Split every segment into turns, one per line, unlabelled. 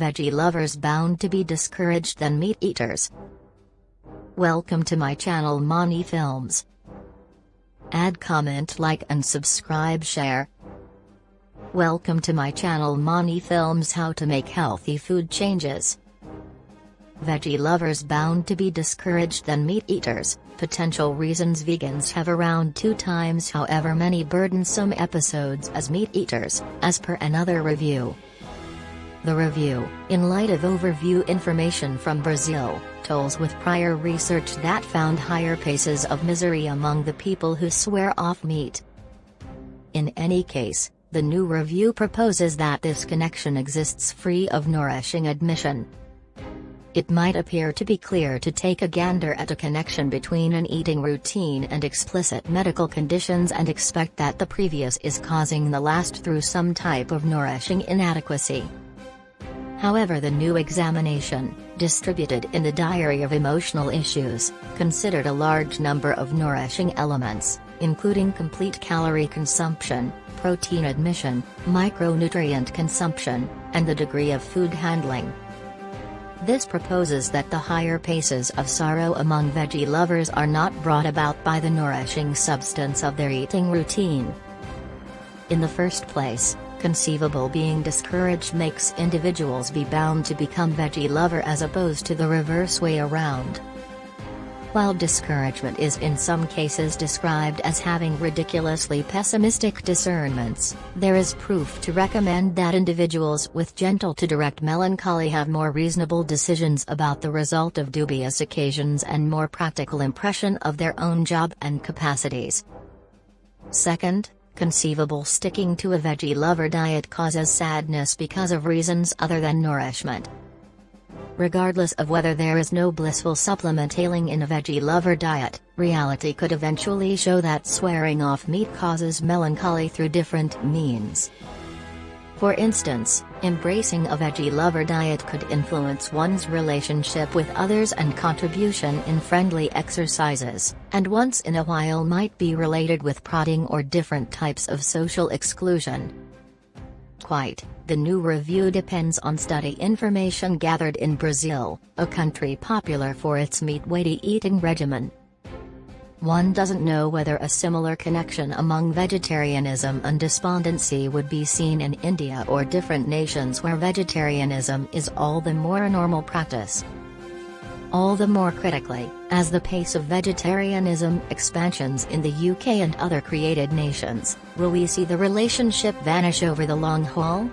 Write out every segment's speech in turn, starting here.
veggie lovers bound to be discouraged than meat eaters. Welcome to my channel Mani Films. Add comment like and subscribe share. Welcome to my channel Mani Films How to make healthy food changes. Veggie lovers bound to be discouraged than meat eaters, potential reasons vegans have around two times however many burdensome episodes as meat eaters, as per another review. The review, in light of overview information from Brazil, tolls with prior research that found higher paces of misery among the people who swear off meat. In any case, the new review proposes that this connection exists free of nourishing admission. It might appear to be clear to take a gander at a connection between an eating routine and explicit medical conditions and expect that the previous is causing the last through some type of nourishing inadequacy. However the new examination, distributed in the Diary of Emotional Issues, considered a large number of nourishing elements, including complete calorie consumption, protein admission, micronutrient consumption, and the degree of food handling. This proposes that the higher paces of sorrow among veggie lovers are not brought about by the nourishing substance of their eating routine. In the first place, conceivable being discouraged makes individuals be bound to become veggie lover as opposed to the reverse way around. While discouragement is in some cases described as having ridiculously pessimistic discernments, there is proof to recommend that individuals with gentle to direct melancholy have more reasonable decisions about the result of dubious occasions and more practical impression of their own job and capacities. Second, conceivable sticking to a veggie lover diet causes sadness because of reasons other than nourishment. Regardless of whether there is no blissful supplement ailing in a veggie lover diet, reality could eventually show that swearing off meat causes melancholy through different means. For instance, embracing a veggie lover diet could influence one's relationship with others and contribution in friendly exercises, and once in a while might be related with prodding or different types of social exclusion. Quite, the new review depends on study information gathered in Brazil, a country popular for its meat-weighty eating regimen. One doesn't know whether a similar connection among vegetarianism and despondency would be seen in India or different nations where vegetarianism is all the more a normal practice. All the more critically, as the pace of vegetarianism expansions in the UK and other created nations, will we see the relationship vanish over the long haul?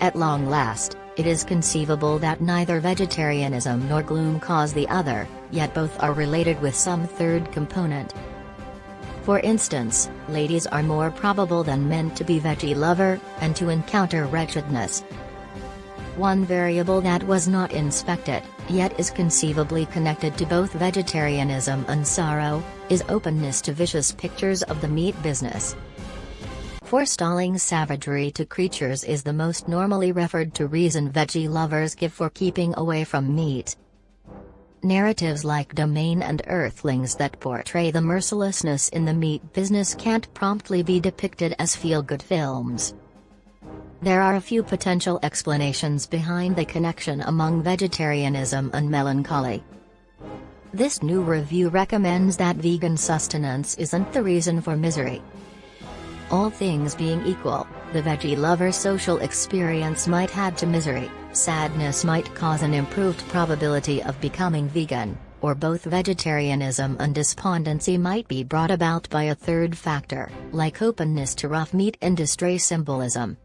At long last, it is conceivable that neither vegetarianism nor gloom cause the other, yet both are related with some third component. For instance, ladies are more probable than men to be veggie lover, and to encounter wretchedness. One variable that was not inspected, yet is conceivably connected to both vegetarianism and sorrow, is openness to vicious pictures of the meat business. Forestalling savagery to creatures is the most normally referred to reason veggie lovers give for keeping away from meat. Narratives like Domain and Earthlings that portray the mercilessness in the meat business can't promptly be depicted as feel-good films. There are a few potential explanations behind the connection among vegetarianism and melancholy. This new review recommends that vegan sustenance isn't the reason for misery, all things being equal, the veggie lover social experience might add to misery, sadness might cause an improved probability of becoming vegan, or both vegetarianism and despondency might be brought about by a third factor, like openness to rough meat industry symbolism.